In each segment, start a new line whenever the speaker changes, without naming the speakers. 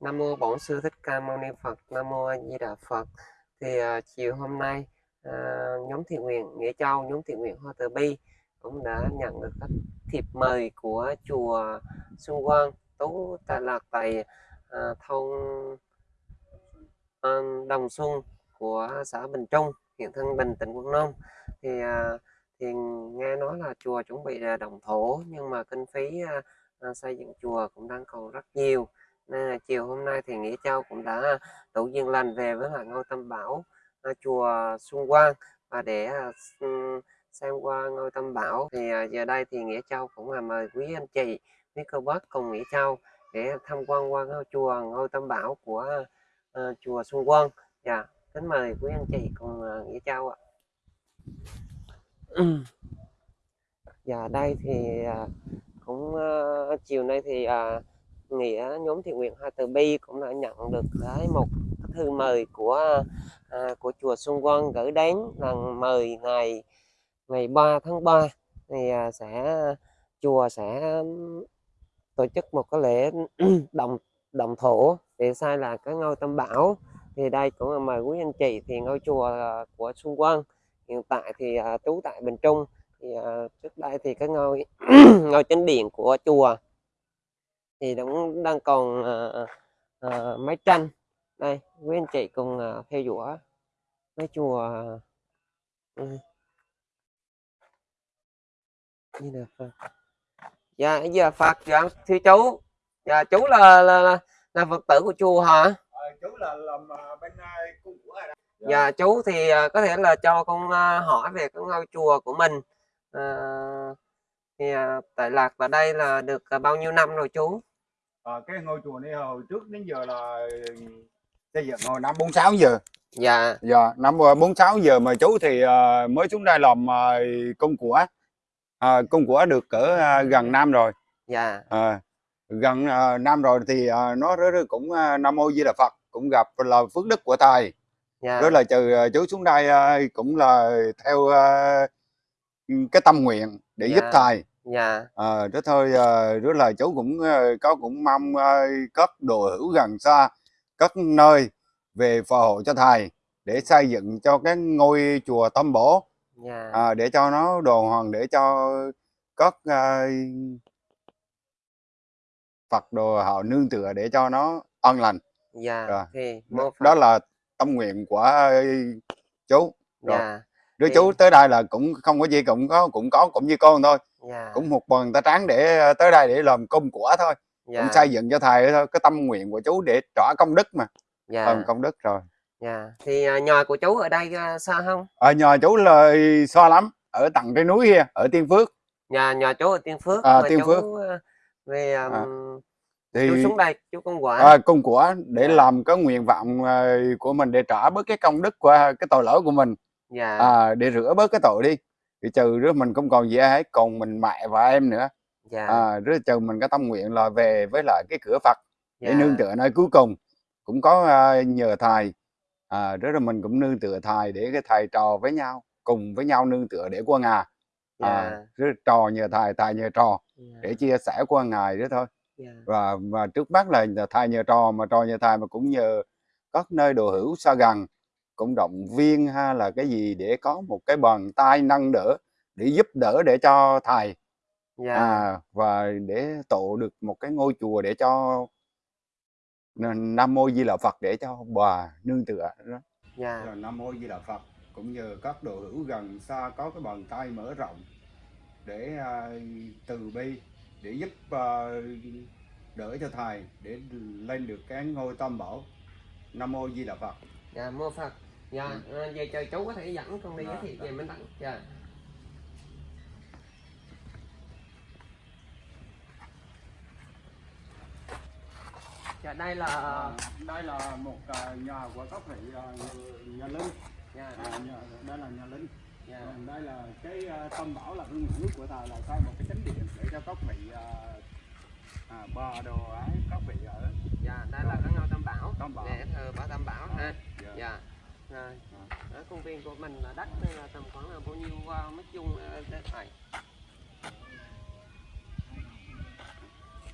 Nam mô Bổn Sư Thích Ca Mâu Ni Phật. Nam mô A Di Đà Phật. Thì uh, chiều hôm nay uh, nhóm thiện nguyện Nghĩa Châu, nhóm thiện nguyện Hoa Từ Bi cũng đã nhận được các thiệp mời của chùa Xuân Quang Tú Tà Lạc tại uh, thôn uh, Đồng Xuân của xã Bình Trung, huyện Thân Bình, tỉnh Quảng Nam. Thì uh, thì nghe nói là chùa chuẩn bị là đồng thổ nhưng mà kinh phí uh, xây dựng chùa cũng đang còn rất nhiều nên là chiều hôm nay thì nghĩa châu cũng đã à, đủ duyên lành về với lại ngôi tâm bảo à, chùa xuân quang. Và để à, ừ, xem qua ngôi tâm bảo thì giờ đây thì nghĩa châu cũng là mời quý anh chị quý cô bác cùng nghĩa châu để tham quan qua ngôi chùa ngôi tâm bảo của uh, chùa xuân quang. Dạ kính mời quý anh chị cùng uh, nghĩa châu ạ. Dạ đây thì uh, cũng uh, chiều nay thì uh, nghĩa nhóm thiện nguyện Hoa Từ Bi cũng đã nhận được cái một cái thư mời của à, của chùa Xuân Quang gửi đến rằng mời ngày ngày 3 tháng 3 thì à, sẽ chùa sẽ tổ chức một cái lễ đồng đồng thổ để sai là cái ngôi tâm bảo. Thì đây cũng là mời quý anh chị thì ngôi chùa à, của Xuân Quang. Hiện tại thì à, trú tại Bình Trung. Thì à, trước đây thì cái ngôi ngôi chánh điện của chùa thì cũng đang còn à, à, máy tranh. Đây quý anh chị cùng à, theo dõi cái chùa ừ, như là Phật. dạ giờ Phật dạ thưa chú. Dạ chú là là, là, là Phật tử của chùa hả?
Ờ, chú là làm bên cung của đó
dạ chú thì à, có thể là cho con à, hỏi về cái ngôi chùa của mình. À, thì à, tại lạc ở đây là được à, bao nhiêu năm rồi chú
Ờ, cái ngôi chùa này hồi trước đến giờ là xây dựng hồi năm 46 giờ.
Dạ.
Giờ năm ờ, 46 giờ mà chú thì ờ, mới xuống đây làm ờ, công của. Ờ, công của được cỡ ờ, gần năm rồi.
Dạ.
Ờ, gần ờ, năm rồi thì ờ, nó rất, rất cũng ờ, nam mô di đà phật cũng gặp là phước đức của thầy
dạ.
Rất là trừ ờ, chú xuống đây ờ, cũng là theo ờ, cái tâm nguyện để giúp
Dạ.
thầy
dạ.
Ờ, đó thôi ờ, rất là chú cũng ờ, có cũng mong ờ, các đồ hữu gần xa các nơi về phò hộ cho thầy để xây dựng cho cái ngôi chùa Tâm Bổ.
Dạ.
À, để cho nó đồ hoàng để cho các ờ, Phật đồ họ nương tựa để cho nó an lành.
Dạ
Rồi.
thì
đó, là tâm nguyện của chú rồi.
dạ
đứa
thì-
chú tới đây là cũng không có gì cũng có cũng có cũng như con thôi.
Dạ.
Cũng một bàn tay trắng để ờ, tới đây để làm công của thôi. Cũng
dạ
xây dựng cho thầy thôi cái tâm nguyện của chú để trả công đức mà.
Dạ.
Phần công đức rồi.
Dạ. Thì à, nhà của chú ở đây à, xa không?
Ở nhà chú là xa lắm ở tận trên núi kia ở tiên phước.
Nhà nhà chú ở Tiên Phước
À, Tiên
chú
Phước.
à, về um,
À,
chú
thì
xuống đây chú công quả.
À, công của để
Dạ.
làm cái nguyện vọng ờ, của mình để trả bớt cái công đức qua cái tội lỗi của mình
dạ.
À, để rửa bớt cái tội đi thì trừ đó mình không còn gì hết còn mình mẹ và em nữa.
Dạ.
À, rất trừ mình cái tâm nguyện là về với lại cái cửa Phật để
dạ.
nương tựa nơi cuối cùng. Cũng có à, nhờ thầy. À, rất là mình cũng nương tựa thầy để cái thầy trò với nhau cùng với nhau nương tựa để qua ngà à,
dạ
rất trò nhờ thầy thầy nhờ trò
dạ.
để chia sẻ qua ngày đó thôi.
Dạ.
Và và trước mắt là thầy nhờ trò mà trò nhờ thầy mà cũng nhờ các nơi đồ hữu xa gần cũng động viên hay là cái gì để có một cái bàn tay nâng đỡ để giúp đỡ để cho thầy.
Dạ.
À, và để tổ được một cái ngôi chùa để cho Nam Mô Di Đà Phật để cho bà nương tựa đó.
dạ.
Rồi Nam Mô Di Đà Phật cũng nhờ các đồ hữu gần xa có cái bàn tay mở rộng để à, từ bi để giúp à, đỡ cho thầy để lên được cái ngôi tam bảo Nam Mô Di Đà Phật.
Dạ mô Phật dạ à, giờ chờ chú có thể dẫn con đi giới
Dạ,
thiệu
dạ.
về Minh Đẳng. Dạ. Dạ đây là
À, đây là một à, nhà của các vị à, nhà linh.
Dạ.
À, nhà, đây là nhà linh.
Dạ.
Còn đây là cái à, tâm bảo là hương nước của thầy là xây một cái chánh điện để cho các vị à, à, bờ đồ ấy các vị ở.
Dạ đây là cái ngôi tam bảo
Tam Bảo.
để thờ bảo tam bảo ha.
Dạ.
dạ rồi. Ở công viên của mình là đất đây là tầm khoảng là bao nhiêu uh, mét vuông uh, này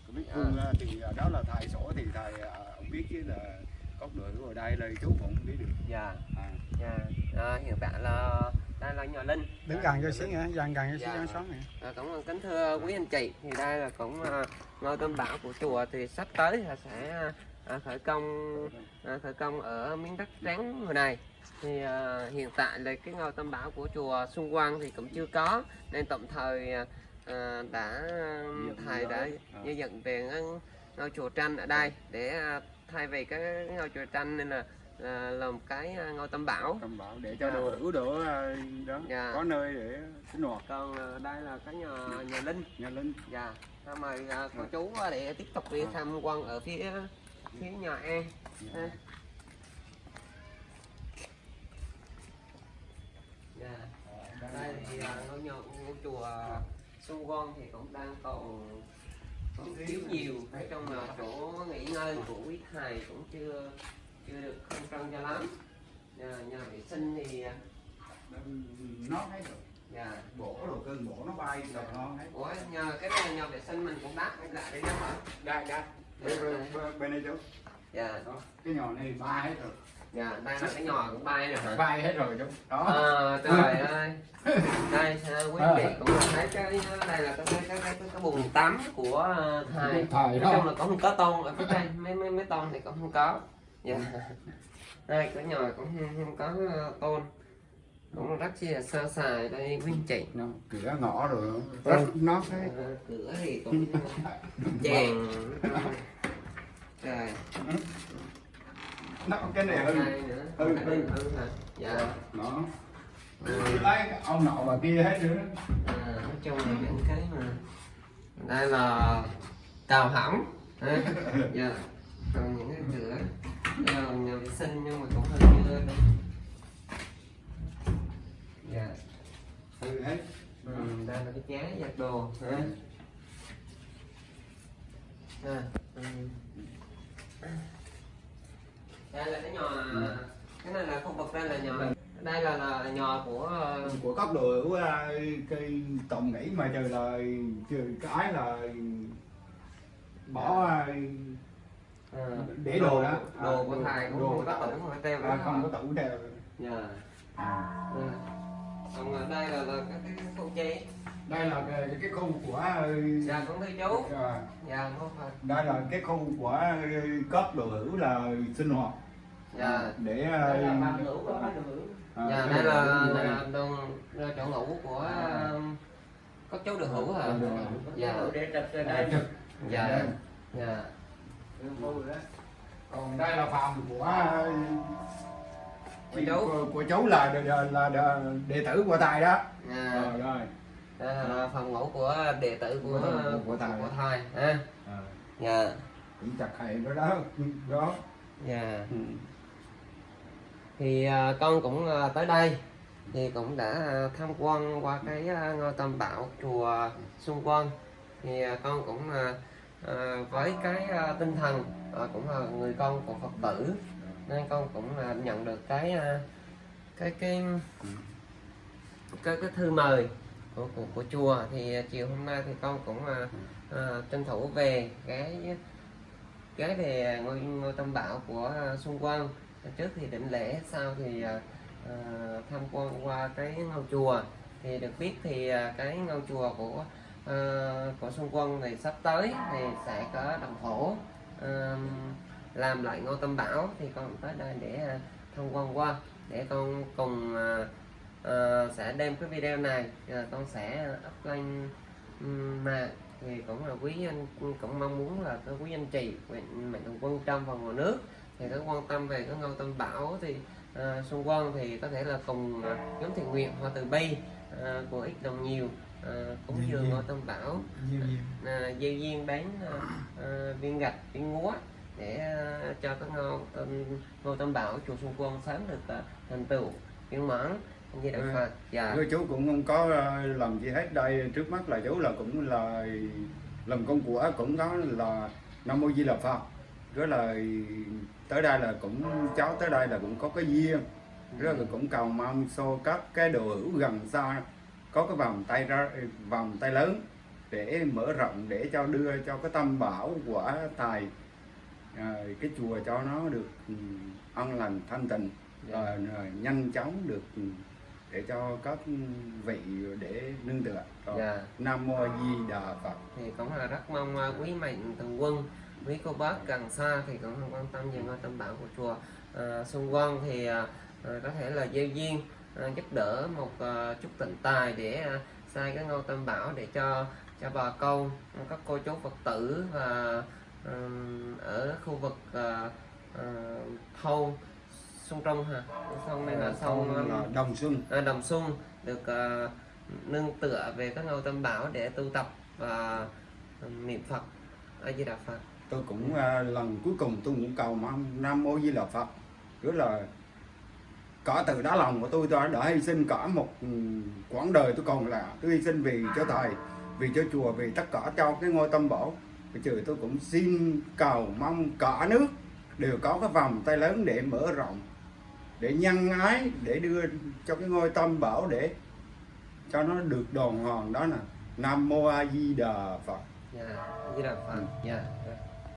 Cái biết phương, à, thì à, đó là thầy sổ thì thầy à, ông biết chứ là cốc đội hữu ở đây là chú cũng không biết được.
Dạ.
À.
dạ. À, hiện tại là đây là nhỏ linh.
Đứng gần cho xíu nữa dần gần cho xíu
Dạ.
xoắn này
À, cũng kính thưa quý anh chị. Thì đây là cũng à, ngôi tâm bảo của chùa thì sắp tới là sẽ à, khởi công à, khởi công ở miếng đất trắng người này. Thì à, hiện tại là cái ngôi tâm bảo của chùa Xuân Quang thì cũng chưa có. Nên tạm thời à, à, đã thầy đã
À.
xây dựng về ngôi chùa tranh ở đây để à, thay vì cái ngôi chùa tranh nên là là làm cái à, ngôi tâm bảo.
Tâm bảo để cho
Dạ.
đồ hữu đỡ à, đó
Dạ.
có nơi để sinh hoạt.
Còn à, đây là cái nhà nhà linh.
Nhà linh.
Dạ, à, mời à, cô chú à, để tiếp tục đi tham quan ở phía phía nhà An. Ha. Dạ. Đây thì à, ngôi nhà ngôi chùa Xuân Quang thì cũng đang còn còn thiếu nhiều nói chung là chỗ nghỉ ngơi của quý thầy cũng chưa chưa được không trân cho lắm nhà, nhà vệ sinh thì à,
nó thấy được
dạ
bổ rồi cơn bổ nó bay rồi nó thấy
ủa nhờ cái này nhà vệ sinh mình cũng đắt lại đấy đó hả
đây đây bên, bên, bên, đây chú.
Dạ.
Đó cái nhỏ này bay hết rồi.
Dạ đây là cái nhỏ cũng bay rồi
bay hết rồi chú. Đó.
À, trời ơi. Đây à, quý vị cũng là thấy cái đây là cái cái cái cái, cái, bồn tắm của thầy. nói chung là cũng không có tôn ở phía trên mấy mấy mấy tôn thì cũng không có. Dạ. Đây cái nhỏ cũng không, không có tôn cũng rất chi là sơ sài đây anh chị
nó cửa ngõ rồi rất nó thấy
À, cửa thì cũng chèn. Trời.
Nó cái này hư, hư.
hư dạ.
Nó
Ừ.
lấy ông nọ và kia hết nữa
À, nói chung là những cái mà đây là tàu hỏng. Dạ. Còn những cái cửa đây là nhà vệ sinh nhưng mà đồ ha à, đây là cái nhà cái này là khu vực đây là nhà đây là, là nhà của ờ,
của các đồ hữu à, cái tổng nghĩ mà trời là trời cái là bỏ à,
ờ,
để đồ đó.
đồ của thầy cũng
đồ
không
của
có tủ. không có treo
à, không có tủ theo
dạ.
À.
Còn ở đây là, là cái, cái, cái chế
đây là cái, cái khu của
dạ cũng thưa chú.
à,
dạ không phải
đây là cái khu của cấp đồ hữu là sinh hoạt.
Dạ.
Để
đây là
à,
ban ngủ của ban
à,
dạ đây là,
hữu
là,
này.
là đường là chỗ ngủ của um, các chú được hữu hả?
Được hữu.
dạ.
Để trực ở
Đây, trực.
dạ. Dạ.
Còn đây là phòng của
Của chú.
của, của chú là, là, là, là đệ tử của thầy đó.
Dạ.
Rồi rồi
là phòng ngủ của đệ tử của
Của- của thầy.
của thầy. Ha
à,
dạ.
Cũng chặt thầy đó đó đó.
Dạ.
Ừ.
thì à, con cũng à, tới đây. Thì cũng đã à, tham quan qua cái à, ngôi tam bảo chùa Xuân Quang thì à, con cũng à, à, với cái à, tinh thần à, cũng là người con của Phật tử nên con cũng à, nhận được cái à, cái cái cái cái thư mời của của, của chùa thì à, chiều hôm nay thì con cũng à, à, tranh thủ về cái cái về ngôi ngôi tâm bảo của à, Xuân Quang. Trước thì định lễ sau thì à, à, tham quan qua cái ngôi chùa. Thì được biết thì à, cái ngôi chùa của à, của Xuân Quân thì sắp tới thì sẽ có đồng thổ à, làm lại ngôi tâm bảo thì con tới đây để à, tham quan qua để con cùng à, à, sẽ đem cái video này à, con sẽ up lên um, mạng thì cũng là quý anh cũng mong muốn là cái quý anh chị mạnh mạnh thường quân trong và ngoài nước thì có quan tâm về cái ngôi tam bảo thì à, xung quanh thì có thể là cùng à, nhóm thiện nguyện hoa từ bi à, của ít đồng nhiều à, cúng dường ngôi tam bảo. À, gieo duyên bán viên gạch viên ngúa để à, cho cái ngôi tam, ngôi tam bảo chùa Xuân Quân sớm được à, thành tựu viên mãn như đạo
Ừ.
Phật dạ.
Với chú cũng không có ờ, làm gì hết. Đây trước mắt là chú là cũng là làm công của cũng có là nam mô di đà phật. Rất là tới đây là cũng cháu tới đây là cũng có cái duyên. Rất là cũng cầu mong so các cái đồ hữu gần xa có cái vòng tay ra vòng tay lớn để mở rộng để cho đưa cho cái tâm bảo của thầy à, cái chùa cho nó được ừ, an lành thanh tịnh
Dạ.
và rồi nhanh chóng được ừ, để cho các vị để nương tựa Rồi,
Dạ.
nam mô di đà phật
thì cũng là rất mong à, quý mạnh thường quân quý cô bác gần xa thì cũng quan tâm về ngôi tam bảo của chùa à, Xuân Quang thì à, à, có thể là gieo duyên à, giúp đỡ một à, chút tịnh tài để à, xây cái ngôi tam bảo để cho cho bà con các cô chú Phật tử và ừm, ở khu vực à, à, thôn Xuân Trung hả? Sông này là sông
Thôn là đồng xuân
à, Đồng Xuân được à, nương tựa về các ngôi tam bảo để tu tập và niệm Phật A Di Đà Phật.
tôi cũng à, lần cuối cùng tôi cũng cầu mong nam mô di đà phật. Rất là cả từ đá lòng của tôi tôi đã hy sinh cả một ừ, quãng đời tôi còn lại. Tôi hy sinh vì cho thầy vì cho chùa vì tất cả cho cái ngôi tâm bảo. Bây giờ tôi cũng xin cầu mong cả nước đều có cái vòng tay lớn để mở rộng để nhân ái để đưa cho cái ngôi tâm bảo để cho nó được đòn hoàng đó nè nam mô a di đà phật
Dạ, A Di Đà Phật. Dạ.